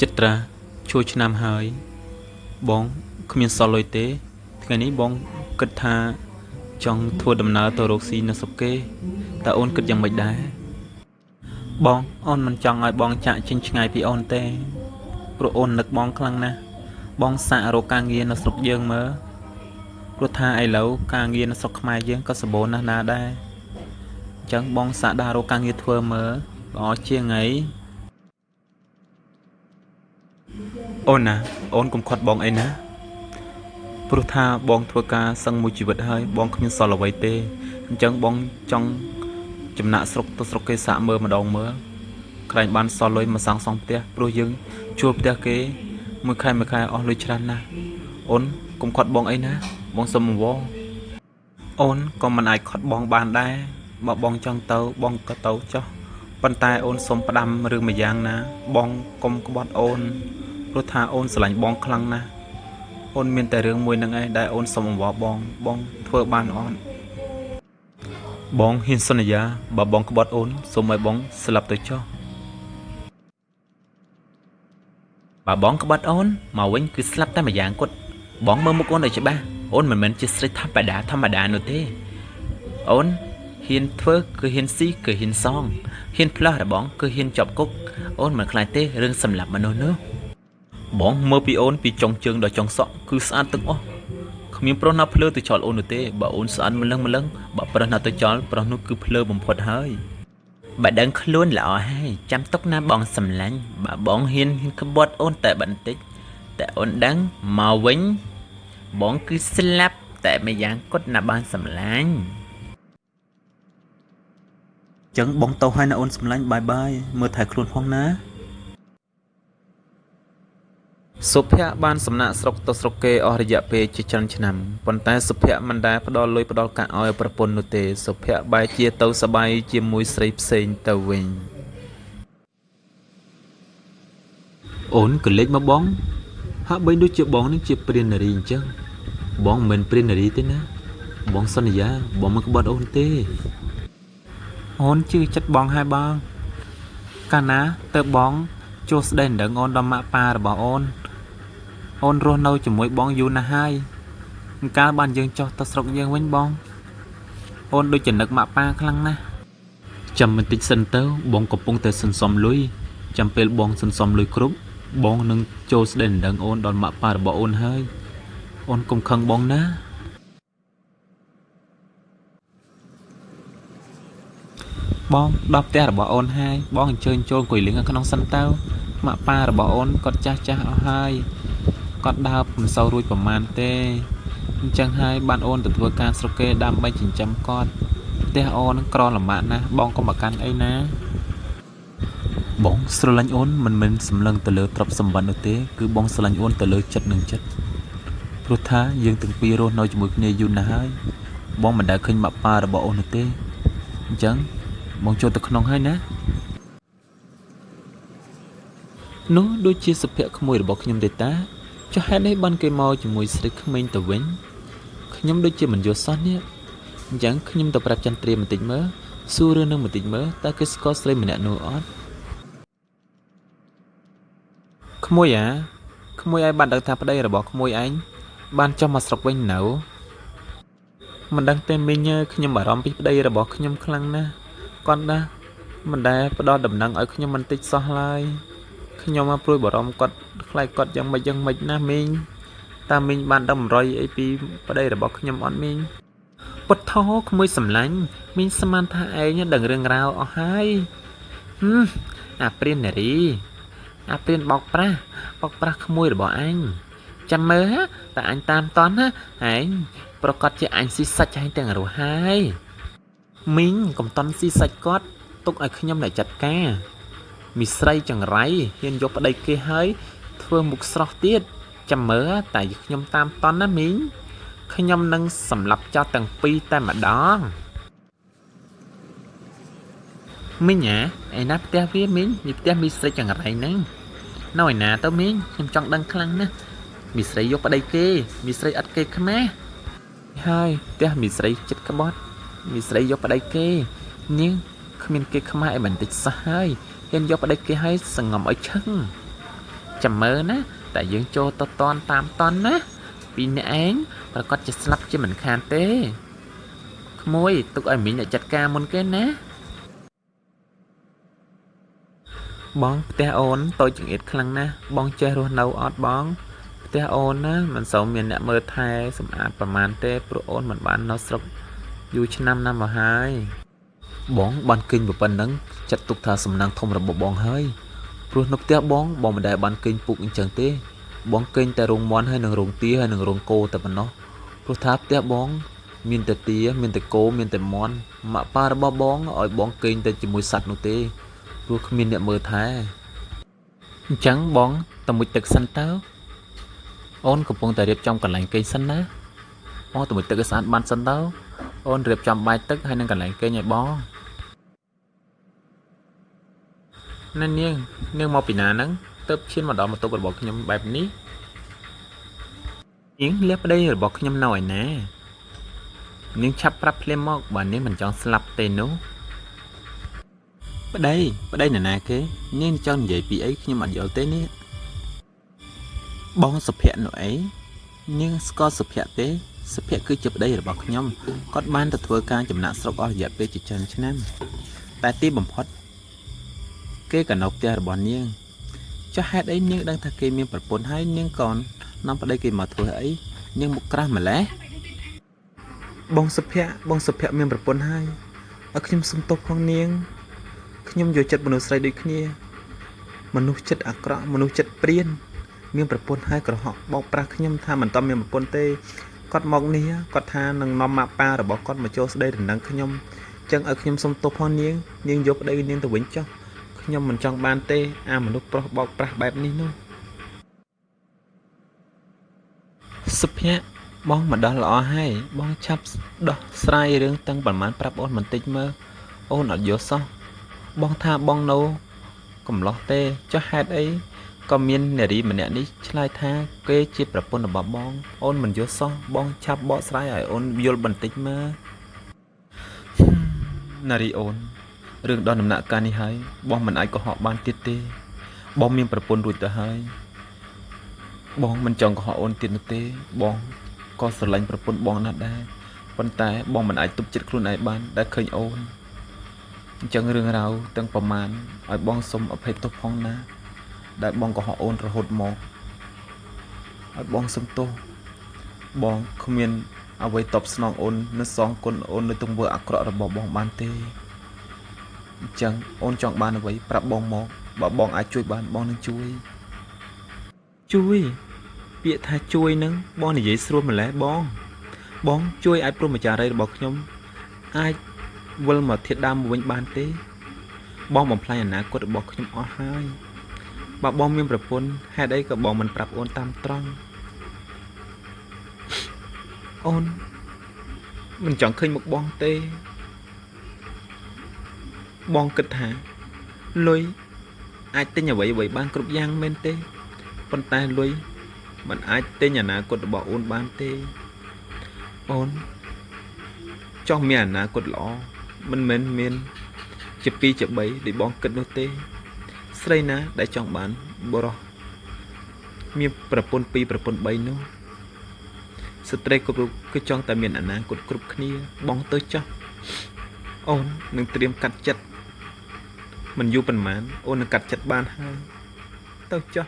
ចិត្តត្រាជួយឆ្នាំហើយ បងគ្មានសល់លុយទេ ថ្ងៃនេះបងគិតថាចង់ធ្វើដំណើរទៅរកស៊ីនៅស្រុកគេតើអូនគិតយ៉ាងម៉េចដែរបងអូនមិនចង់ឲ្យបងចាក់ចេញឆ្ងាយពីអូនទេព្រោះអូននឹកបងខ្លាំងណាស់បងសាករកការងារនៅស្រុកយើងមើលព្រោះថាឥឡូវការងារនៅស្រុកខ្មែរយើងក៏សម្បូរណាស់ណាដែរអញ្ចឹងបងសាកដើររកការងារធ្វើមើលល្អជាងអី អូនណាអូនកុំខាត់បងអីណាព្រោះថាបងធ្វើការសឹងមួយជីវិតហើយបងគ្មានសល់អ្វីទេអញ្ចឹងបងចង់ចំណាក់ស្រុកទៅស្រុកគេសាកមើលម្ដងមើលខ្លាញ់បានសល់លុយមកសាងសង់ផ្ទះព្រោះយើងជួលផ្ទះគេមួយខែមួយខែអស់លុយច្រើនណាស់អូនកុំខាត់បងអីណា បងសុំអង្វរអូនក៏មិនអាចខាត់បងបានដែរបើបងចង់ទៅបងក៏ទៅចុះប៉ុន្តែអូនសុំផ្ដាំរឿងមួយយ៉ាងណា បងកុំក្បត់អូន ព្រោះថាអូនស្រឡាញ់បងខ្លាំងណាស់អូនមានតែរឿងមួយនឹងឯងដែលអូនសុំអង្វរបងបងធ្វើបានអត់បងហ៊ានសន្យាបើបងក្បត់អូនសូមឲ្យបងស្លាប់ទៅចុះបើបងក្បត់អូនមកវិញគឺស្លាប់តែម្យ៉ាងគាត់បងមើលមុខអូនឲ្យច្បាស់អូនមិនមែនជាស្រីធម្មតាធម្មតានោះទេអូនហ៊ានធ្វើគឺហ៊ានស៊ីគឺហ៊ានសងហ៊ានផ្លាស់របងគឺហ៊ានជាប់គុកអូនមិនខ្លាចទេរឿងសម្លាប់មនុស្សនោះ បងមើលពីអូនពីចុងជើងដល់ចុងសក់គឺស្អាតទាំងអស់គ្មានប្រុសណាភ្លើទៅចោលអូននោះទេបើអូនស្អាតម្លឹងម្លឹងបើប្រុសណាទៅចោលប្រុសនោះគឺភ្លើបំផុតហើយបើដឹងខ្លួនល្អហើយចាំទុកណាបងសម្លាញ់បើបងហ៊ានក្បត់អូនតែបន្តិចតែអូនដឹងមកវិញបងគឺស្លាប់តែម្យ៉ាងគត់ណាបានសម្លាញ់ចឹងបងទៅហើយណាអូនសម្លាញ់បាយបាយមើលថែខ្លួនផងណា សុភ័ក្របានសំណាក់ស្រុកទៅស្រុកគេអស់រយៈពេលជាច្រើនឆ្នាំប៉ុន្តែសុភ័ក្រមិនដែលផ្ដល់លុយផ្ដល់កាក់ឲ្យប្រពន្ធនោះទេសុភ័ក្របែរជាទៅសបាយជាមួយស្រីផ្សេងទៅវិញអូនក៏លេចមកបង ហាក់បីដូចជាបងនឹងជាព្រាននារីអញ្ចឹងបងមិនមែនព្រាននារីទេណា បងសន្យាបងមិនក្បត់អូនទេអូនជឿចិត្តបងហើយបងកាលណាទៅបងជួស្ដីដងអូនដល់ម៉ាក់ប៉ារបស់អូន អូនរស់នៅជាមួយបងយូរណាស់ហើយកាលបានយើងចុះទៅស្រុកយើងវិញបង អូនដូចចំណឹកម៉ាក់ប៉ាខ្លាំងណាស់ចាំបន្តិចសិនទៅបងកំពុងតែសន្សំលុយចាំពេលបងសន្សំលុយគ្រប់បងនឹងចូលស្ដីដណ្ដឹងអូនដល់ម៉ាក់ប៉ារបស់អូនហើយអូនកុំខឹងបងណាបងដល់ផ្ទះរបស់អូនហើយបងអញ្ជើញចូលអង្គុយលេងនៅក្នុងសិនទៅម៉ាក់ប៉ារបស់អូនគាត់ចាស់ចាស់អស់ហើយ គាត់ដើរមិនសូវរួចប្រមាណទេអញ្ចឹងហើយបានអូនទៅធ្វើការស្រុកគេដើម្បីចិញ្ចឹមគាត់ផ្ទះអូននឹងក្រលំបាកណាស់បងកុំប្រកាន់អីណាបងស្រឡាញ់អូនមិនមែនសម្លឹងទៅលើទ្រព្យសម្បត្តិនោះទេគឺបងស្រឡាញ់អូនទៅលើចិត្តនិងចិត្តព្រោះថាយើងទាំងពីររស់នៅជាមួយគ្នាយូរណាស់ហើយបងមិនដែលឃើញម៉ាក់ប៉ារបស់អូននោះទេអញ្ចឹងបងចូលទៅក្នុងហើយណានោះដូចជាសុភ័ក្រក្មួយរបស់ខ្ញុំទេតា ចុះហេតុនេះបានគេមកជាមួយស្រីក្មេងទៅវិញខ្ញុំដូចជាមិនយល់សោះនេះអញ្ចឹងខ្ញុំទៅប្រាប់ចន្ទ្រាបន្តិចមើលសួររឿងនឹងបន្តិចមើលតើគេស្គាល់ស្រីម្នាក់នោះអត់ក្មួយអាក្មួយឯងបានដឹងថាប្តីរបស់ក្មួយឯងបានចុះមកស្រុកវិញនៅមិនដឹងទេមីងខ្ញុំបារម្ភពីប្តីរបស់ខ្ញុំខ្លាំងណាស់គាត់ណាមិនដែលផ្ដល់ដំណឹងឲ្យខ្ញុំបន្តិចសោះឡើយ ខ្ញុំមកព្រួយបារម្ភគាត់ខ្លាចគាត់យ៉ាងម៉េចយ៉ាងម៉េចណាមីងតើមីងបានដឹង100អីពីប្តីរបស់ខ្ញុំអត់មីងពុតថោក្មួយសម្លាញ់មីងស្មានថាឯងដឹងរឿងរ៉ាវអស់ហើយហឹមអាព្រាននារី អាព្រានបោកប្រាស់បោកប្រាស់ក្មួយរបស់អញចាំមើលតើអញតាមតន់ណាឯងប្រកាសជាអញស៊ីសាច់ឯងទាំងរស់ហើយមីងកុំតន់ស៊ីសាច់គាត់ទុកឲ្យខ្ញុំអ្នកចាត់ការ មីស្រីចង្រៃហ៊ានយកប្តីគេហើយធ្វើមុខស្រស់ទៀតចាំមើលតែខ្ញុំតាមតន់ណាមីងខ្ញុំនឹងសម្លាប់ចោលទាំងពីរតែម្ដងមីងអាឯណាផ្ទះវាមីងនេះផ្ទះមីស្រីចង្រៃហ្នឹងនៅឯណាទៅមីងខ្ញុំចង់ដឹងខ្លាំងណាស់មីស្រីយកប្តីគេមីស្រីអត់គេខ្មែរហើយផ្ទះមីស្រីចិត្តក្បត់មីស្រីយកប្តីគេនាងគ្មានគេខ្មែរអីបន្តិចសោះហើយ ហ៊ានយកប្តីគេឲ្យសងំឲ្យឈឹងចាំមើលណាតែយើងចូលទៅតន់តាមតន់ណាពីរអ្នកឯងប្រកាសជាស្លាប់ជាមិនខានទេក្មួយទុកឲ្យមីងអ្នកចាត់ការមុនគេណាបងផ្ទះអូនតូចចង្អៀតខ្លាំងណាស់បងចេះរស់នៅអត់បងផ្ទះអូនណាមិនសូវមានអ្នកមើលថែសម្អាតប្រមាណទេព្រោះអូនមិនបាននៅស្រុកយូរឆ្នាំណាស់មកហើយ បងបានគិញប៉ុណ្ណឹងចាត់ទុកថាសំណាងធំរបស់បងហើយព្រោះនៅផ្ទះបងបងមិនដែលបានគិញពុកអញ្ចឹងទេ បងគិញតែរោងមន់ហើយនឹងរោងទាហើយនឹងរោងគោតែប៉ុណ្ណោះព្រោះថាផ្ទះបង មានតែទាមានតែគោមានតែមន់ម៉ាក់ប៉ារបស់បងឲ្យបងគិញតែជាមួយសัตว์នោះទេព្រោះគ្មានអ្នកមើលថែអញ្ចឹងបងតមួយទឹកសិនតើអូនកំពុងតែរៀបចំកន្លែងគេងសិនណាបងតមួយទឹកឲ្យស្អាតបានសិនតើអូនរៀបចំបាយទឹកហើយនឹងកន្លែងគេងឲ្យបង ណែនាងនាងមកពីណាហ្នឹងទៅឈានមកដល់បន្ទប់របស់ខ្ញុំបែបនេះនាងលះប្តីរបស់ខ្ញុំនៅឯណានាងឆាប់ប្រាប់ភ្លាមមកបើនាងមិនចង់ស្លាប់ទេនោះប្តីប្តីនរណាគេនាងចង់និយាយពីអីខ្ញុំអត់យល់ទេនេះបងសុភ័ក្រនោះអីនាងស្គាល់សុភ័ក្រទេសុភ័ក្រគឺជាប្តីរបស់ខ្ញុំគាត់បានទៅធ្វើការចំណាក់ស្រុកអស់រយៈពេលជាច្រើនឆ្នាំតែទីបំផុត គេក៏នៅផ្ទះរបស់នាងចុះហេតុអីនាងដឹងថាគេមានប្រពន្ធហើយនាងក៏នាំប្តីគេមកធ្វើអីនាងមុខក្រាស់ម្ល៉េះបងសុភ័ក្របងសុភ័ក្រមានប្រពន្ធហើយឲ្យខ្ញុំសុំទោសផងនាងខ្ញុំយកចិត្តមនុស្សស្រីដូចគ្នា មនុស្សចិត្តអាក្រក់មនុស្សចិត្តព្រាន មានប្រពន្ធហើយក្រហកបោកប្រាស់ខ្ញុំថាមិនតមានប្រពន្ធទេគាត់មកនេះគាត់ថានឹងនាំម៉ាក់ប៉ារបស់គាត់មកចូលស្ដីដណ្ដឹងខ្ញុំចឹងឲ្យខ្ញុំសុំទោសផងនាងនាងយកប្តីនាងទៅវិញចុះ ខ្ញុំមិនចង់បានទេ អាមនុស្សប្រុសបោកប្រាស់បែបនេះនោះសុភ័ក្របងមកដោះល្អហើយបងឆាប់ដោះស្រាយរឿងតាំងប្រមាណប្រាប់អូនបន្តិចមើលអូនអត់យល់សោះបងថាបងនៅកំឡោះទេចុះហេតុអីក៏មាននារីម្នាក់នេះឆ្លើយថាគេជាប្រពន្ធរបស់បង អូនមិនយល់សោះបងឆាប់បកស្រាយឲ្យអូនយល់បន្តិចមើលនារីអូន រឿងដល់ដំណាក់កាលនេះហើយបងមិនអាចកុហកបានទៀតទេ បងមានប្រពន្ធរួចទៅហើយ បងមិនចង់កុហកអូនទៀតនោះទេ បងក៏ស្រឡាញ់ប្រពន្ធបងណាស់ដែរប៉ុន្តែបងមិនអាចទប់ចិត្តខ្លួនឯងបានដែលឃើញអូនអញ្ចឹងរឿងរ៉ាវទាំងប្រមាណឲ្យបងសុំអភ័យទោសផងណា ដែលបងកុហកអូនរហូតមកឲ្យបងសុំទោសបងគ្មានអ្វីតបស្នងអូននៅសងគុណអូននៅទង្វើអាក្រក់របស់បងបានទេ អញ្ចឹងអូនចង់បានអ្វីប្រាប់បងមកបើបងអាចជួយបានបងនឹងជួយជួយពាក្យថាជួយនឹងបងនិយាយស្រួលម្ល៉េះបង បងជួយឲ្យព្រមចារីរបស់ខ្ញុំ អាចវិលមកធៀបដើមវិញបានទេ បងបំផ្លាញអនាគតរបស់ខ្ញុំអស់ហើយបើបងមានប្រពន្ធហេតុអីក៏បងមិនប្រាប់អូនតាមត្រង់អូនមិនចង់ឃើញមុខបងទេ បងគិតថាលុយអាចទិញអ្វីអ្វីបានគ្រប់យ៉ាងមែនទេប៉ុន្តែលុយมันអាចទិញអនាគតរបស់អូនបានទេអូនចង់មានអនាគតល្អមិនមែនមានជា2ជា3ដូចបងគិតនោះទេ ស្រីណាដែលចង់បានបរោះមានប្រពន្ធ2ប្រពន្ធ3នោះស្ត្រីគ្រប់រូបគឺចង់តែមានអនាគតគ្រប់គ្នាបងទៅចោះអូននឹងត្រៀមកាត់ចិត្ត មិនយូរប៉ុន្មានអូននឹងកាត់ចិត្តបានហើយទៅចោះ